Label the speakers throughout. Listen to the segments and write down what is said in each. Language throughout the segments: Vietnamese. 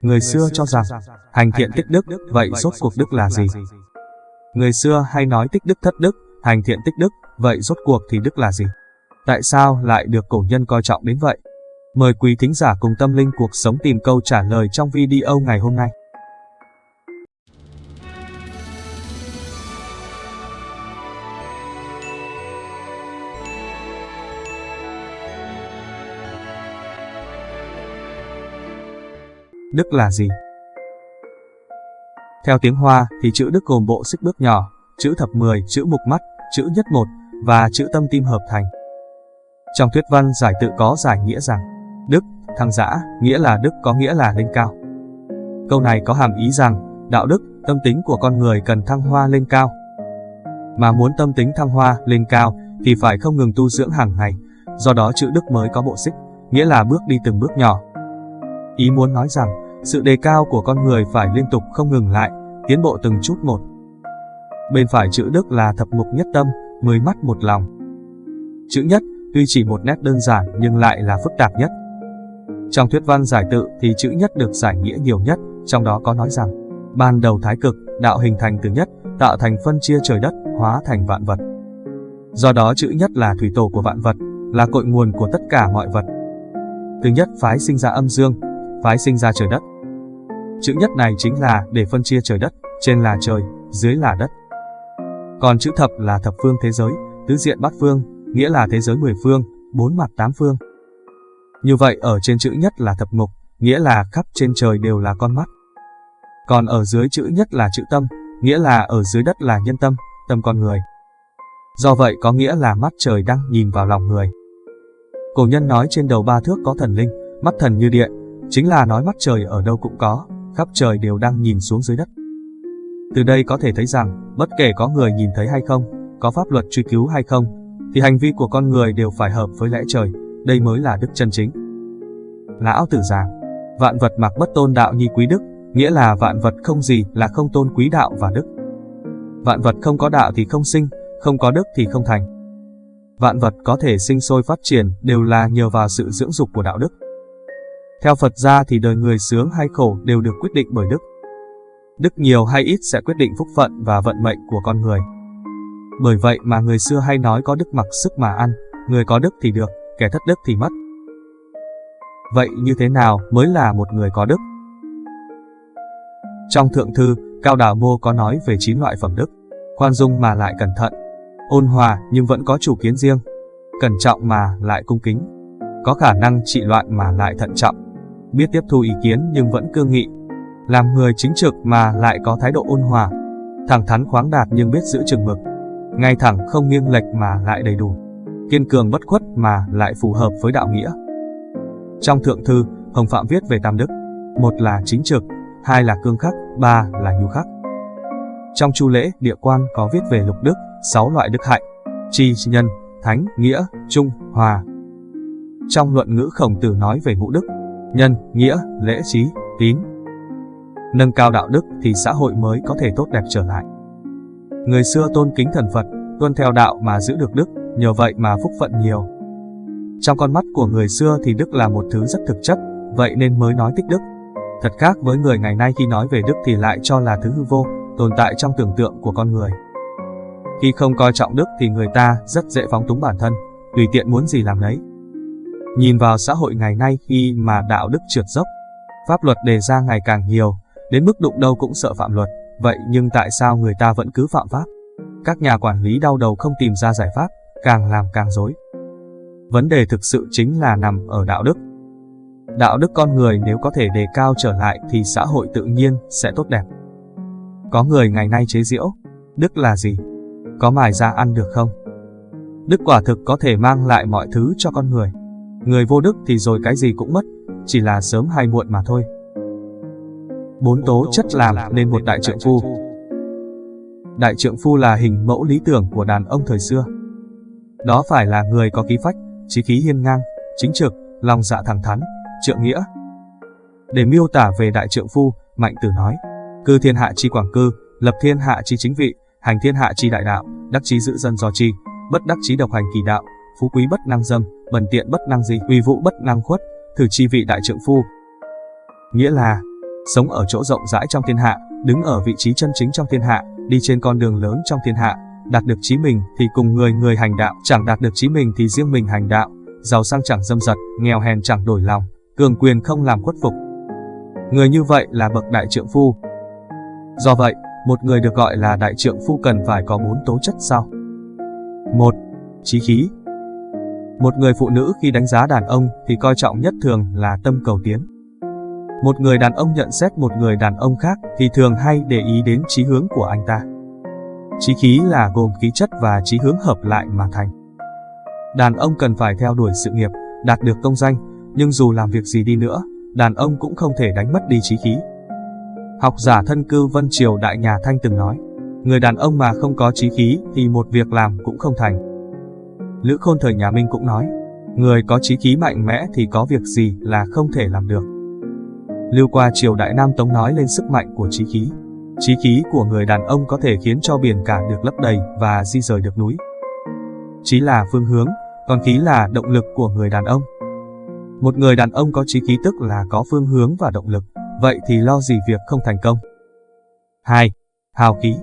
Speaker 1: Người xưa cho rằng, hành thiện tích đức, vậy rốt cuộc đức là gì? Người xưa hay nói tích đức thất đức, hành thiện tích đức, vậy rốt cuộc thì đức là gì? Tại sao lại được cổ nhân coi trọng đến vậy? Mời quý thính giả cùng tâm linh cuộc sống tìm câu trả lời trong video ngày hôm nay. Đức là gì? Theo tiếng Hoa thì chữ Đức gồm bộ xích bước nhỏ, chữ thập mười, chữ mục mắt, chữ nhất một và chữ tâm tim hợp thành. Trong thuyết văn giải tự có giải nghĩa rằng Đức, thăng giã, nghĩa là Đức có nghĩa là lên cao. Câu này có hàm ý rằng đạo đức, tâm tính của con người cần thăng hoa lên cao. Mà muốn tâm tính thăng hoa lên cao thì phải không ngừng tu dưỡng hàng ngày, do đó chữ Đức mới có bộ xích, nghĩa là bước đi từng bước nhỏ. Ý muốn nói rằng sự đề cao của con người phải liên tục không ngừng lại, tiến bộ từng chút một. Bên phải chữ Đức là thập mục nhất tâm, mười mắt một lòng. Chữ nhất tuy chỉ một nét đơn giản nhưng lại là phức tạp nhất. Trong thuyết văn giải tự thì chữ nhất được giải nghĩa nhiều nhất, trong đó có nói rằng ban đầu thái cực, đạo hình thành từ nhất, tạo thành phân chia trời đất, hóa thành vạn vật. Do đó chữ nhất là thủy tổ của vạn vật, là cội nguồn của tất cả mọi vật. Từ nhất phái sinh ra âm dương, phái sinh ra trời đất. Chữ nhất này chính là để phân chia trời đất, trên là trời, dưới là đất. Còn chữ thập là thập phương thế giới, tứ diện bát phương, nghĩa là thế giới mười phương, bốn mặt tám phương. Như vậy ở trên chữ nhất là thập ngục nghĩa là khắp trên trời đều là con mắt. Còn ở dưới chữ nhất là chữ tâm, nghĩa là ở dưới đất là nhân tâm, tâm con người. Do vậy có nghĩa là mắt trời đang nhìn vào lòng người. Cổ nhân nói trên đầu ba thước có thần linh, mắt thần như điện, chính là nói mắt trời ở đâu cũng có, khắp trời đều đang nhìn xuống dưới đất. Từ đây có thể thấy rằng, bất kể có người nhìn thấy hay không, có pháp luật truy cứu hay không, thì hành vi của con người đều phải hợp với lẽ trời, đây mới là đức chân chính. Lão tử giảng, vạn vật mặc bất tôn đạo nhi quý đức, nghĩa là vạn vật không gì là không tôn quý đạo và đức. Vạn vật không có đạo thì không sinh, không có đức thì không thành. Vạn vật có thể sinh sôi phát triển đều là nhờ vào sự dưỡng dục của đạo đức. Theo Phật gia thì đời người sướng hay khổ đều được quyết định bởi đức. Đức nhiều hay ít sẽ quyết định phúc phận và vận mệnh của con người. Bởi vậy mà người xưa hay nói có đức mặc sức mà ăn, người có đức thì được, kẻ thất đức thì mất. Vậy như thế nào mới là một người có đức? Trong thượng thư, Cao Đào Mô có nói về 9 loại phẩm đức, khoan dung mà lại cẩn thận, ôn hòa nhưng vẫn có chủ kiến riêng, cẩn trọng mà lại cung kính, có khả năng trị loạn mà lại thận trọng, biết tiếp thu ý kiến nhưng vẫn cương nghị, làm người chính trực mà lại có thái độ ôn hòa, thẳng thắn khoáng đạt nhưng biết giữ chừng mực, ngay thẳng không nghiêng lệch mà lại đầy đủ, kiên cường bất khuất mà lại phù hợp với đạo nghĩa. Trong thượng thư, Hồng Phạm viết về tam đức, một là chính trực, hai là cương khắc, ba là nhu khắc. Trong chu lễ, địa quan có viết về lục đức, sáu loại đức hạnh, tri, nhân, thánh, nghĩa, trung, hòa. Trong luận ngữ khổng tử nói về ngũ đức, nhân, nghĩa, lễ trí, tín. Nâng cao đạo đức thì xã hội mới có thể tốt đẹp trở lại. Người xưa tôn kính thần Phật, tuân theo đạo mà giữ được đức, nhờ vậy mà phúc phận nhiều. Trong con mắt của người xưa thì đức là một thứ rất thực chất, vậy nên mới nói tích đức. Thật khác với người ngày nay khi nói về đức thì lại cho là thứ hư vô, tồn tại trong tưởng tượng của con người. Khi không coi trọng đức thì người ta rất dễ phóng túng bản thân, tùy tiện muốn gì làm đấy. Nhìn vào xã hội ngày nay khi mà đạo đức trượt dốc, pháp luật đề ra ngày càng nhiều, đến mức đụng đâu cũng sợ phạm luật, vậy nhưng tại sao người ta vẫn cứ phạm pháp? Các nhà quản lý đau đầu không tìm ra giải pháp, càng làm càng dối. Vấn đề thực sự chính là nằm ở đạo đức. Đạo đức con người nếu có thể đề cao trở lại thì xã hội tự nhiên sẽ tốt đẹp. Có người ngày nay chế giễu, đức là gì? Có mài ra ăn được không? Đức quả thực có thể mang lại mọi thứ cho con người. Người vô đức thì rồi cái gì cũng mất, chỉ là sớm hay muộn mà thôi. Bốn tố chất làm nên một đại trượng phu. Đại trượng phu là hình mẫu lý tưởng của đàn ông thời xưa. Đó phải là người có khí phách, trí khí hiên ngang, chính trực, lòng dạ thẳng thắn, trượng nghĩa. Để miêu tả về đại trượng phu, Mạnh Tử nói, cư thiên hạ chi quảng cư, lập thiên hạ chi chính vị, hành thiên hạ chi đại đạo, đắc chí giữ dân do chi, bất đắc chí độc hành kỳ đạo, phú quý bất năng dâm, bần tiện bất năng gì, uy vũ bất năng khuất, thử chi vị đại trượng phu, nghĩa là sống ở chỗ rộng rãi trong thiên hạ, đứng ở vị trí chân chính trong thiên hạ, đi trên con đường lớn trong thiên hạ, đạt được chí mình thì cùng người người hành đạo, chẳng đạt được chí mình thì riêng mình hành đạo, giàu sang chẳng dâm dật, nghèo hèn chẳng đổi lòng, cường quyền không làm khuất phục. Người như vậy là bậc đại trượng phu. Do vậy, một người được gọi là đại trượng phu cần phải có bốn tố chất sau. một Chí khí một người phụ nữ khi đánh giá đàn ông thì coi trọng nhất thường là tâm cầu tiến. Một người đàn ông nhận xét một người đàn ông khác thì thường hay để ý đến chí hướng của anh ta. Chí khí là gồm khí chất và chí hướng hợp lại mà thành. Đàn ông cần phải theo đuổi sự nghiệp, đạt được công danh, nhưng dù làm việc gì đi nữa, đàn ông cũng không thể đánh mất đi chí khí. Học giả thân cư Vân Triều Đại Nhà Thanh từng nói, người đàn ông mà không có chí khí thì một việc làm cũng không thành. Lữ Khôn thời nhà Minh cũng nói, người có chí khí mạnh mẽ thì có việc gì là không thể làm được. Lưu qua triều Đại Nam Tống nói lên sức mạnh của chí khí. Chí khí của người đàn ông có thể khiến cho biển cả được lấp đầy và di rời được núi. Chí là phương hướng, còn khí là động lực của người đàn ông. Một người đàn ông có chí khí tức là có phương hướng và động lực, vậy thì lo gì việc không thành công. 2. Hào khí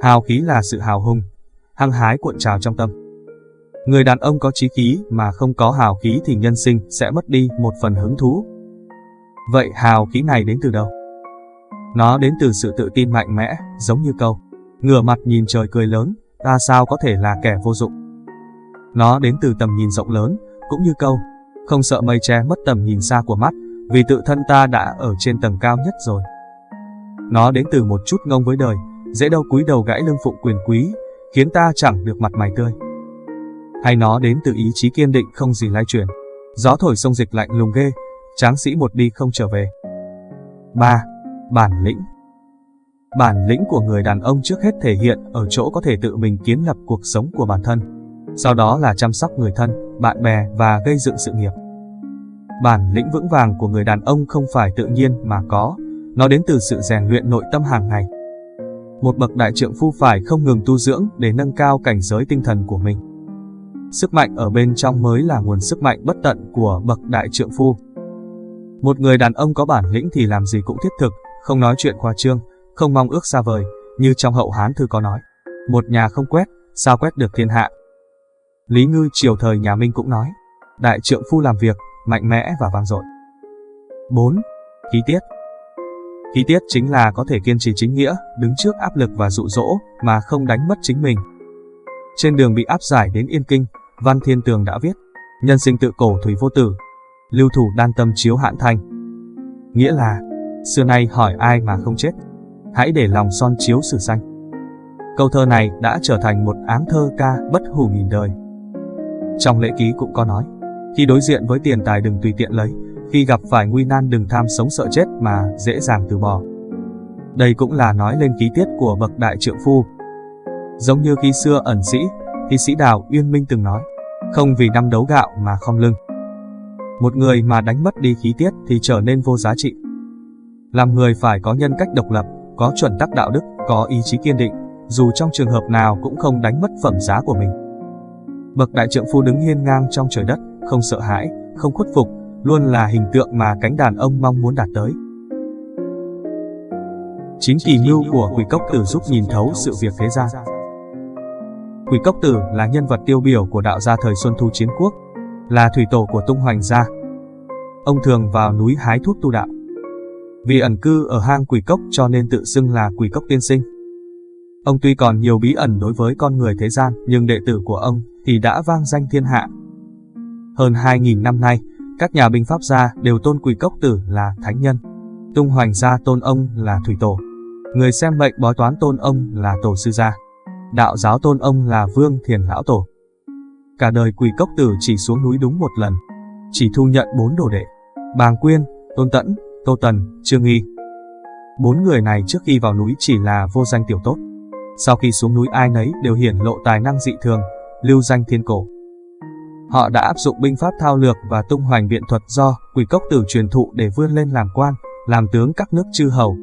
Speaker 1: Hào khí là sự hào hùng, hăng hái cuộn trào trong tâm. Người đàn ông có trí khí mà không có hào khí thì nhân sinh sẽ mất đi một phần hứng thú. Vậy hào khí này đến từ đâu? Nó đến từ sự tự tin mạnh mẽ, giống như câu, ngửa mặt nhìn trời cười lớn, ta sao có thể là kẻ vô dụng. Nó đến từ tầm nhìn rộng lớn, cũng như câu, không sợ mây che mất tầm nhìn xa của mắt, vì tự thân ta đã ở trên tầng cao nhất rồi. Nó đến từ một chút ngông với đời, dễ đâu cúi đầu gãy lưng phụng quyền quý, khiến ta chẳng được mặt mày tươi. Hay nó đến từ ý chí kiên định không gì lai chuyển. Gió thổi sông dịch lạnh lùng ghê, tráng sĩ một đi không trở về. 3. Bản lĩnh Bản lĩnh của người đàn ông trước hết thể hiện ở chỗ có thể tự mình kiến lập cuộc sống của bản thân. Sau đó là chăm sóc người thân, bạn bè và gây dựng sự nghiệp. Bản lĩnh vững vàng của người đàn ông không phải tự nhiên mà có, nó đến từ sự rèn luyện nội tâm hàng ngày. Một bậc đại trượng phu phải không ngừng tu dưỡng để nâng cao cảnh giới tinh thần của mình. Sức mạnh ở bên trong mới là nguồn sức mạnh bất tận của bậc đại trượng phu. Một người đàn ông có bản lĩnh thì làm gì cũng thiết thực, không nói chuyện khoa trương, không mong ước xa vời, như trong hậu Hán thư có nói. Một nhà không quét, sao quét được thiên hạ. Lý Ngư triều thời nhà Minh cũng nói, đại trượng phu làm việc, mạnh mẽ và vang dội. 4. Khí tiết Khí tiết chính là có thể kiên trì chính nghĩa, đứng trước áp lực và dụ dỗ, mà không đánh mất chính mình. Trên đường bị áp giải đến Yên Kinh, Văn Thiên Tường đã viết, nhân sinh tự cổ thủy vô tử, lưu thủ đan tâm chiếu hạn thành. Nghĩa là, xưa nay hỏi ai mà không chết, hãy để lòng son chiếu sử xanh. Câu thơ này đã trở thành một áng thơ ca bất hủ nghìn đời. Trong lễ ký cũng có nói, khi đối diện với tiền tài đừng tùy tiện lấy, khi gặp phải nguy nan đừng tham sống sợ chết mà dễ dàng từ bỏ. Đây cũng là nói lên khí tiết của bậc đại trượng phu. Giống như khi xưa ẩn sĩ, Thi sĩ Đào Uyên Minh từng nói, không vì năm đấu gạo mà không lưng. Một người mà đánh mất đi khí tiết thì trở nên vô giá trị. Làm người phải có nhân cách độc lập, có chuẩn tắc đạo đức, có ý chí kiên định, dù trong trường hợp nào cũng không đánh mất phẩm giá của mình. Bậc đại trượng phu đứng hiên ngang trong trời đất, không sợ hãi, không khuất phục, luôn là hình tượng mà cánh đàn ông mong muốn đạt tới. Chính kỳ mưu của Quỷ Cốc Tử giúp nhìn thấu sự việc thế gian. Quỷ Cốc Tử là nhân vật tiêu biểu của đạo gia thời Xuân Thu Chiến Quốc, là thủy tổ của tung hoành gia. Ông thường vào núi hái thuốc tu đạo. Vì ẩn cư ở hang quỷ cốc cho nên tự xưng là quỷ cốc tiên sinh. Ông tuy còn nhiều bí ẩn đối với con người thế gian, nhưng đệ tử của ông thì đã vang danh thiên hạ. Hơn 2.000 năm nay, các nhà binh pháp gia đều tôn quỷ cốc tử là thánh nhân. Tung hoành gia tôn ông là thủy tổ. Người xem mệnh bói toán tôn ông là tổ sư gia. Đạo giáo tôn ông là vương thiền lão tổ. Cả đời quỳ cốc tử chỉ xuống núi đúng một lần. Chỉ thu nhận bốn đồ đệ. Bàng Quyên, Tôn Tẫn, Tô Tần, Trương Nghi. Bốn người này trước khi vào núi chỉ là vô danh tiểu tốt. Sau khi xuống núi ai nấy đều hiển lộ tài năng dị thường, lưu danh thiên cổ. Họ đã áp dụng binh pháp thao lược và tung hoành biện thuật do quỷ cốc tử truyền thụ để vươn lên làm quan, làm tướng các nước chư hầu.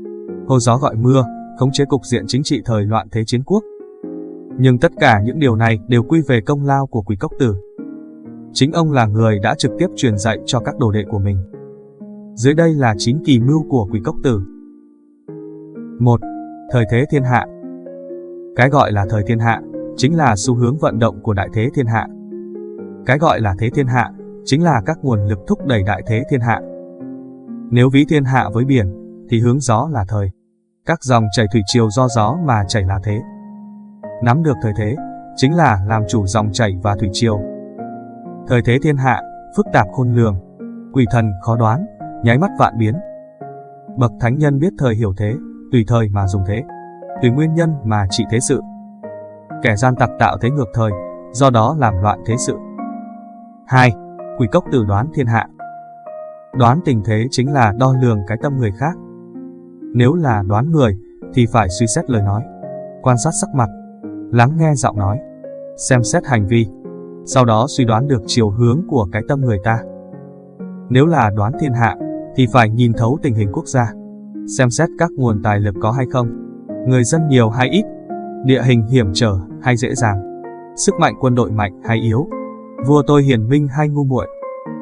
Speaker 1: Hô gió gọi mưa, khống chế cục diện chính trị thời loạn thế chiến quốc. Nhưng tất cả những điều này đều quy về công lao của quỷ cốc tử. Chính ông là người đã trực tiếp truyền dạy cho các đồ đệ của mình. Dưới đây là 9 kỳ mưu của quỷ cốc tử. 1. Thời thế thiên hạ Cái gọi là thời thiên hạ, chính là xu hướng vận động của đại thế thiên hạ. Cái gọi là thế thiên hạ, chính là các nguồn lực thúc đẩy đại thế thiên hạ. Nếu ví thiên hạ với biển, thì hướng gió là thời. Các dòng chảy thủy triều do gió mà chảy là thế. Nắm được thời thế, chính là làm chủ dòng chảy và thủy triều. Thời thế thiên hạ, phức tạp khôn lường, quỷ thần khó đoán, nháy mắt vạn biến. Bậc thánh nhân biết thời hiểu thế, tùy thời mà dùng thế, tùy nguyên nhân mà trị thế sự. Kẻ gian tặc tạo thế ngược thời, do đó làm loạn thế sự. 2. Quỷ cốc tử đoán thiên hạ Đoán tình thế chính là đo lường cái tâm người khác. Nếu là đoán người, thì phải suy xét lời nói, quan sát sắc mặt, lắng nghe giọng nói, xem xét hành vi, sau đó suy đoán được chiều hướng của cái tâm người ta. Nếu là đoán thiên hạ, thì phải nhìn thấu tình hình quốc gia, xem xét các nguồn tài lực có hay không, người dân nhiều hay ít, địa hình hiểm trở hay dễ dàng, sức mạnh quân đội mạnh hay yếu, vua tôi hiền minh hay ngu muội,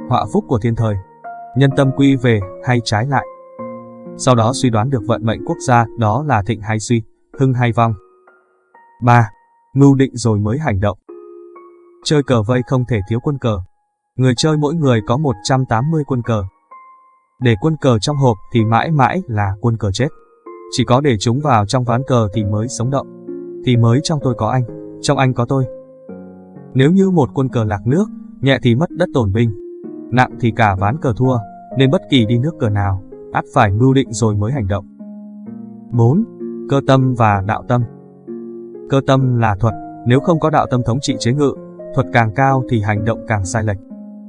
Speaker 1: họa phúc của thiên thời, nhân tâm quy về hay trái lại. Sau đó suy đoán được vận mệnh quốc gia đó là thịnh hay suy, hưng hay vong. 3. Mưu định rồi mới hành động. Chơi cờ vây không thể thiếu quân cờ. Người chơi mỗi người có 180 quân cờ. Để quân cờ trong hộp thì mãi mãi là quân cờ chết. Chỉ có để chúng vào trong ván cờ thì mới sống động. Thì mới trong tôi có anh, trong anh có tôi. Nếu như một quân cờ lạc nước, nhẹ thì mất đất tổn binh, nặng thì cả ván cờ thua, nên bất kỳ đi nước cờ nào, ắt phải mưu định rồi mới hành động. 4. Cơ tâm và đạo tâm Cơ tâm là thuật, nếu không có đạo tâm thống trị chế ngự, thuật càng cao thì hành động càng sai lệch.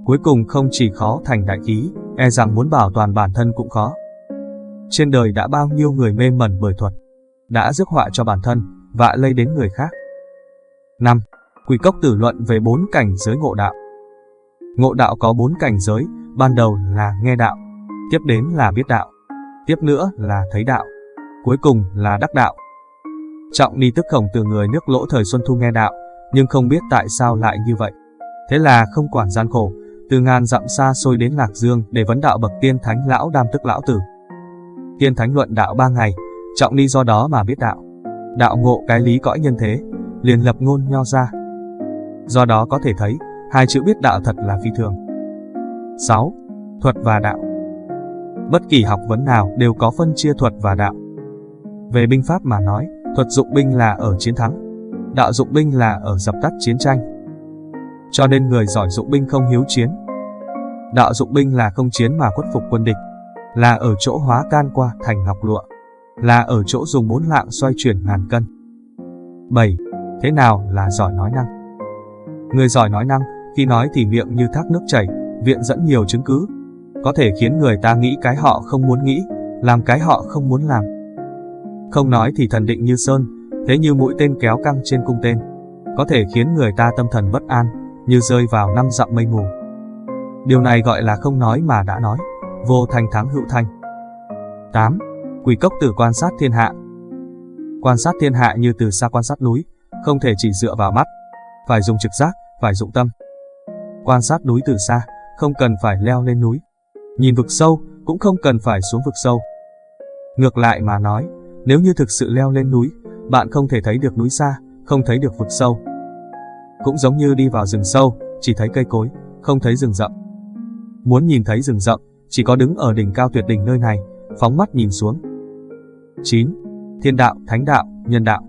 Speaker 1: Cuối cùng không chỉ khó thành đại khí, e rằng muốn bảo toàn bản thân cũng khó. Trên đời đã bao nhiêu người mê mẩn bởi thuật, đã rước họa cho bản thân, vạ lây đến người khác. 5. Quỷ cốc tử luận về bốn cảnh giới ngộ đạo. Ngộ đạo có bốn cảnh giới, ban đầu là nghe đạo, tiếp đến là biết đạo, tiếp nữa là thấy đạo, cuối cùng là đắc đạo. Trọng ni tức khổng từ người nước lỗ thời Xuân Thu nghe đạo, nhưng không biết tại sao lại như vậy. Thế là không quản gian khổ, từ ngàn dặm xa xôi đến Lạc Dương để vấn đạo bậc tiên thánh lão đam tức lão tử. Tiên thánh luận đạo ba ngày, trọng ni do đó mà biết đạo. Đạo ngộ cái lý cõi nhân thế, liền lập ngôn nho ra. Do đó có thể thấy, hai chữ biết đạo thật là phi thường. 6. Thuật và đạo Bất kỳ học vấn nào đều có phân chia thuật và đạo. Về binh pháp mà nói, thuật dụng binh là ở chiến thắng, đạo dụng binh là ở dập tắt chiến tranh. Cho nên người giỏi dụng binh không hiếu chiến. Đạo dụng binh là không chiến mà khuất phục quân địch, là ở chỗ hóa can qua thành ngọc lụa, là ở chỗ dùng bốn lạng xoay chuyển ngàn cân. 7. Thế nào là giỏi nói năng? Người giỏi nói năng, khi nói thì miệng như thác nước chảy, viện dẫn nhiều chứng cứ, có thể khiến người ta nghĩ cái họ không muốn nghĩ, làm cái họ không muốn làm. Không nói thì thần định như sơn, thế như mũi tên kéo căng trên cung tên, có thể khiến người ta tâm thần bất an, như rơi vào năm dặm mây mù. Điều này gọi là không nói mà đã nói, vô thành thắng hữu thanh. 8. Quỷ cốc tử quan sát thiên hạ Quan sát thiên hạ như từ xa quan sát núi, không thể chỉ dựa vào mắt, phải dùng trực giác, phải dụng tâm. Quan sát núi từ xa, không cần phải leo lên núi. Nhìn vực sâu, cũng không cần phải xuống vực sâu. Ngược lại mà nói, nếu như thực sự leo lên núi, bạn không thể thấy được núi xa, không thấy được vực sâu. Cũng giống như đi vào rừng sâu, chỉ thấy cây cối, không thấy rừng rậm. Muốn nhìn thấy rừng rậm, chỉ có đứng ở đỉnh cao tuyệt đỉnh nơi này, phóng mắt nhìn xuống. 9. Thiên đạo, thánh đạo, nhân đạo.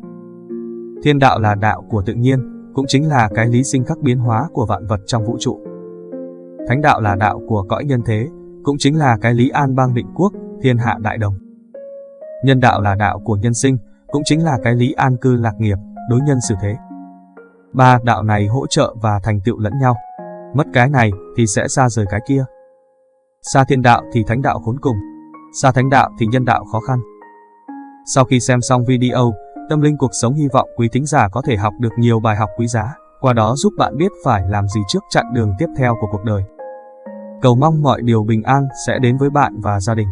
Speaker 1: Thiên đạo là đạo của tự nhiên, cũng chính là cái lý sinh khắc biến hóa của vạn vật trong vũ trụ. Thánh đạo là đạo của cõi nhân thế, cũng chính là cái lý an bang định quốc, thiên hạ đại đồng. Nhân đạo là đạo của nhân sinh, cũng chính là cái lý an cư lạc nghiệp, đối nhân xử thế. Ba đạo này hỗ trợ và thành tựu lẫn nhau. Mất cái này thì sẽ xa rời cái kia. Xa thiên đạo thì thánh đạo khốn cùng. Xa thánh đạo thì nhân đạo khó khăn. Sau khi xem xong video, Tâm Linh Cuộc Sống hy vọng quý thính giả có thể học được nhiều bài học quý giá, qua đó giúp bạn biết phải làm gì trước chặng đường tiếp theo của cuộc đời. Cầu mong mọi điều bình an sẽ đến với bạn và gia đình.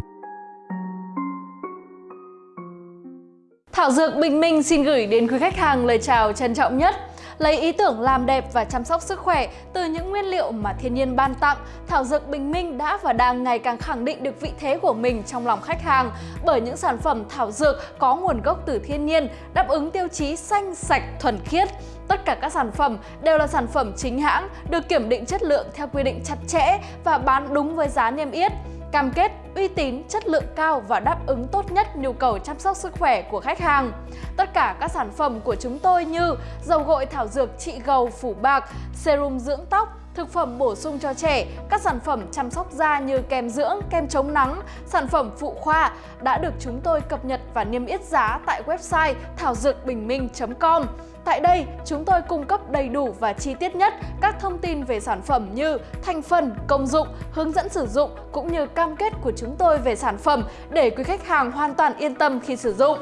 Speaker 2: Thảo Dược Bình Minh xin gửi đến quý khách hàng lời chào trân trọng nhất. Lấy ý tưởng làm đẹp và chăm sóc sức khỏe từ những nguyên liệu mà thiên nhiên ban tặng, thảo dược Bình Minh đã và đang ngày càng khẳng định được vị thế của mình trong lòng khách hàng bởi những sản phẩm thảo dược có nguồn gốc từ thiên nhiên, đáp ứng tiêu chí xanh, sạch, thuần khiết. Tất cả các sản phẩm đều là sản phẩm chính hãng, được kiểm định chất lượng theo quy định chặt chẽ và bán đúng với giá niêm yết cam kết uy tín, chất lượng cao và đáp ứng tốt nhất nhu cầu chăm sóc sức khỏe của khách hàng. Tất cả các sản phẩm của chúng tôi như dầu gội thảo dược trị gầu phủ bạc, serum dưỡng tóc, thực phẩm bổ sung cho trẻ, các sản phẩm chăm sóc da như kem dưỡng, kem chống nắng, sản phẩm phụ khoa đã được chúng tôi cập nhật và niêm yết giá tại website thảo dược bình minh.com. Tại đây, chúng tôi cung cấp đầy đủ và chi tiết nhất các thông tin về sản phẩm như thành phần, công dụng, hướng dẫn sử dụng cũng như cam kết của chúng tôi về sản phẩm để quý khách hàng hoàn toàn yên tâm khi sử dụng.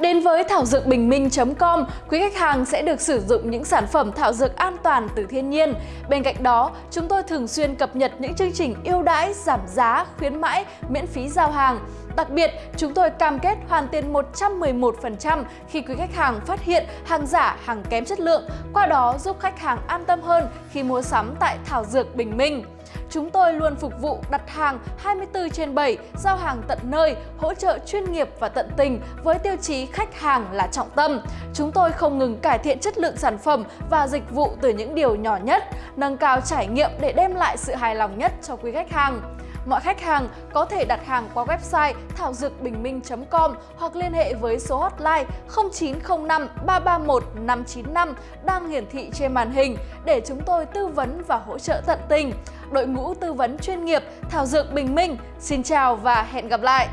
Speaker 2: Đến với thảo dược bình minh.com, quý khách hàng sẽ được sử dụng những sản phẩm thảo dược an toàn từ thiên nhiên. Bên cạnh đó, chúng tôi thường xuyên cập nhật những chương trình ưu đãi, giảm giá, khuyến mãi, miễn phí giao hàng. Đặc biệt, chúng tôi cam kết hoàn tiền 111% khi quý khách hàng phát hiện hàng giả, hàng kém chất lượng, qua đó giúp khách hàng an tâm hơn khi mua sắm tại Thảo Dược Bình Minh. Chúng tôi luôn phục vụ đặt hàng 24 trên 7, giao hàng tận nơi, hỗ trợ chuyên nghiệp và tận tình với tiêu chí khách hàng là trọng tâm. Chúng tôi không ngừng cải thiện chất lượng sản phẩm và dịch vụ từ những điều nhỏ nhất, nâng cao trải nghiệm để đem lại sự hài lòng nhất cho quý khách hàng. Mọi khách hàng có thể đặt hàng qua website thảo dược bình minh.com hoặc liên hệ với số hotline 0905 331 595 đang hiển thị trên màn hình để chúng tôi tư vấn và hỗ trợ tận tình. Đội ngũ tư vấn chuyên nghiệp Thảo Dược Bình Minh, xin chào và hẹn gặp lại!